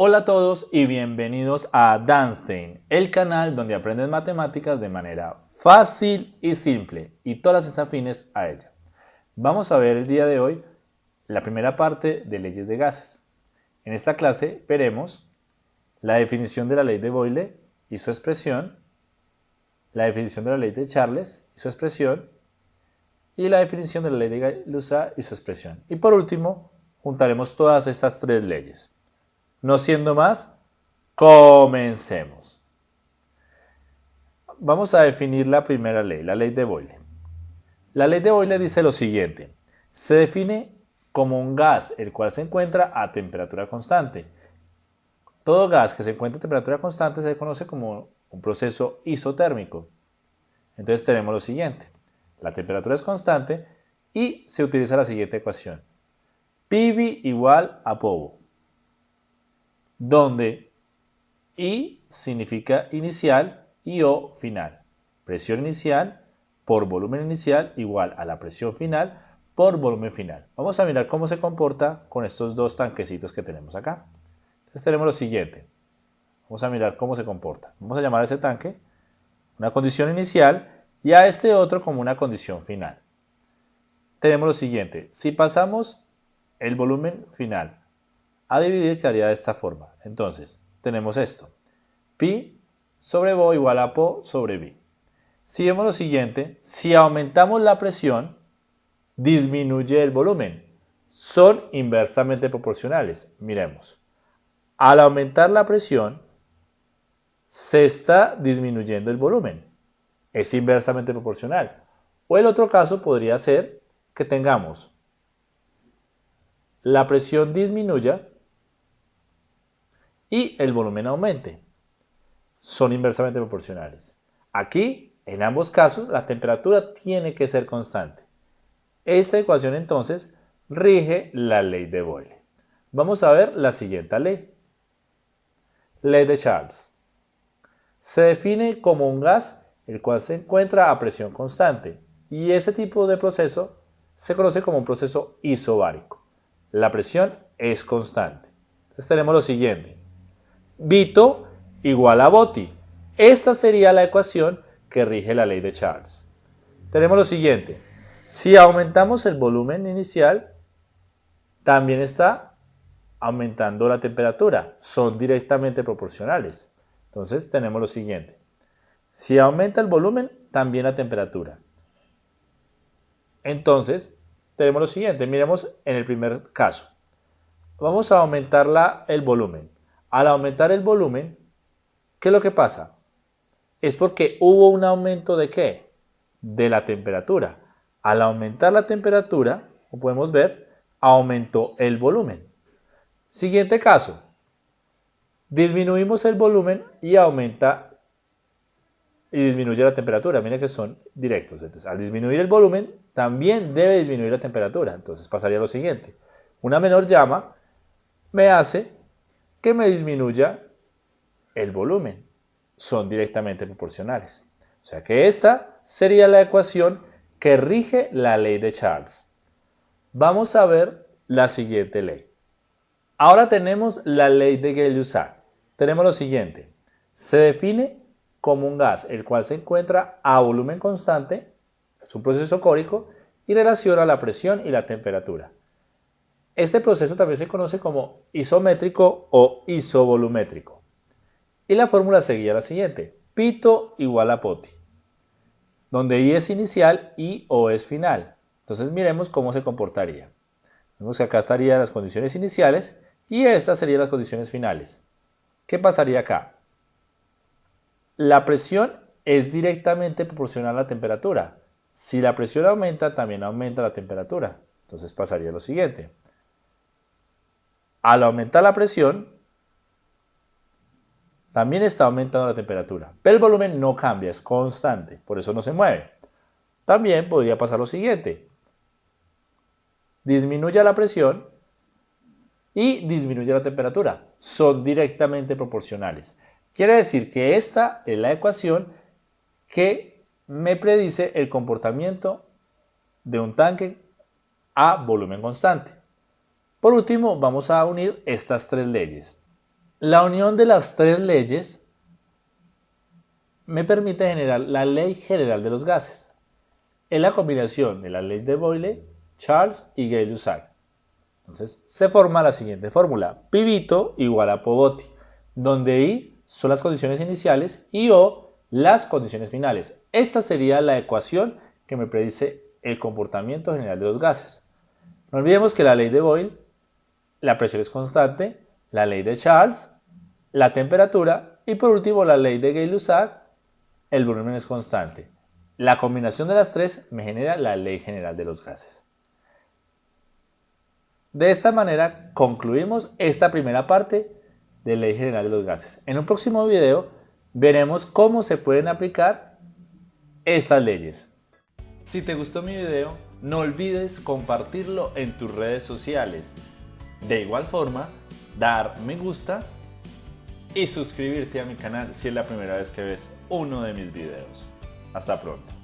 Hola a todos y bienvenidos a Danstein, el canal donde aprendes matemáticas de manera fácil y simple y todas las afines a ella. Vamos a ver el día de hoy la primera parte de leyes de gases. En esta clase veremos la definición de la ley de Boyle y su expresión, la definición de la ley de Charles y su expresión, y la definición de la ley de Gay-Lussac y su expresión. Y por último, juntaremos todas estas tres leyes. No siendo más, comencemos. Vamos a definir la primera ley, la ley de Boyle. La ley de Boyle dice lo siguiente. Se define como un gas el cual se encuentra a temperatura constante. Todo gas que se encuentra a temperatura constante se conoce como un proceso isotérmico. Entonces tenemos lo siguiente. La temperatura es constante y se utiliza la siguiente ecuación. PV igual a POVO donde I significa inicial y O final. Presión inicial por volumen inicial igual a la presión final por volumen final. Vamos a mirar cómo se comporta con estos dos tanquecitos que tenemos acá. Entonces tenemos lo siguiente. Vamos a mirar cómo se comporta. Vamos a llamar a ese tanque una condición inicial y a este otro como una condición final. Tenemos lo siguiente. Si pasamos el volumen final a dividir quedaría de esta forma. Entonces, tenemos esto. Pi sobre Bo igual a Po sobre B. Si vemos lo siguiente, si aumentamos la presión, disminuye el volumen. Son inversamente proporcionales. Miremos. Al aumentar la presión, se está disminuyendo el volumen. Es inversamente proporcional. O el otro caso podría ser que tengamos la presión disminuya y el volumen aumente. Son inversamente proporcionales. Aquí, en ambos casos, la temperatura tiene que ser constante. Esta ecuación entonces rige la ley de Boyle. Vamos a ver la siguiente ley. Ley de Charles. Se define como un gas el cual se encuentra a presión constante y este tipo de proceso se conoce como un proceso isobárico. La presión es constante. Entonces tenemos lo siguiente. Vito igual a Boti. Esta sería la ecuación que rige la ley de Charles. Tenemos lo siguiente. Si aumentamos el volumen inicial, también está aumentando la temperatura. Son directamente proporcionales. Entonces tenemos lo siguiente. Si aumenta el volumen, también la temperatura. Entonces, tenemos lo siguiente. Miremos en el primer caso. Vamos a aumentar el volumen. Al aumentar el volumen, ¿qué es lo que pasa? Es porque hubo un aumento de qué? De la temperatura. Al aumentar la temperatura, como podemos ver, aumentó el volumen. Siguiente caso. Disminuimos el volumen y aumenta y disminuye la temperatura. Miren que son directos. Entonces, al disminuir el volumen, también debe disminuir la temperatura. Entonces pasaría lo siguiente. Una menor llama me hace que me disminuya el volumen. Son directamente proporcionales. O sea que esta sería la ecuación que rige la ley de Charles. Vamos a ver la siguiente ley. Ahora tenemos la ley de Gay-Lussac. Tenemos lo siguiente. Se define como un gas el cual se encuentra a volumen constante, es un proceso córico, y relaciona la presión y la temperatura. Este proceso también se conoce como isométrico o isovolumétrico. Y la fórmula seguía la siguiente. Pito igual a poti. Donde I es inicial y O es final. Entonces miremos cómo se comportaría. Vemos que acá estarían las condiciones iniciales y estas serían las condiciones finales. ¿Qué pasaría acá? La presión es directamente proporcional a la temperatura. Si la presión aumenta, también aumenta la temperatura. Entonces pasaría lo siguiente. Al aumentar la presión, también está aumentando la temperatura, pero el volumen no cambia, es constante, por eso no se mueve. También podría pasar lo siguiente. Disminuye la presión y disminuye la temperatura. Son directamente proporcionales. Quiere decir que esta es la ecuación que me predice el comportamiento de un tanque a volumen constante. Por último, vamos a unir estas tres leyes. La unión de las tres leyes me permite generar la ley general de los gases. Es la combinación de la ley de Boyle, Charles y Gay-Lussac. Entonces se forma la siguiente fórmula. Pivito igual a Povoti, donde I son las condiciones iniciales y O las condiciones finales. Esta sería la ecuación que me predice el comportamiento general de los gases. No olvidemos que la ley de Boyle, la presión es constante, la ley de Charles, la temperatura y por último la ley de Gay-Lussac, el volumen es constante. La combinación de las tres me genera la ley general de los gases. De esta manera concluimos esta primera parte de ley general de los gases. En un próximo video veremos cómo se pueden aplicar estas leyes. Si te gustó mi video, no olvides compartirlo en tus redes sociales. De igual forma, dar me gusta y suscribirte a mi canal si es la primera vez que ves uno de mis videos. Hasta pronto.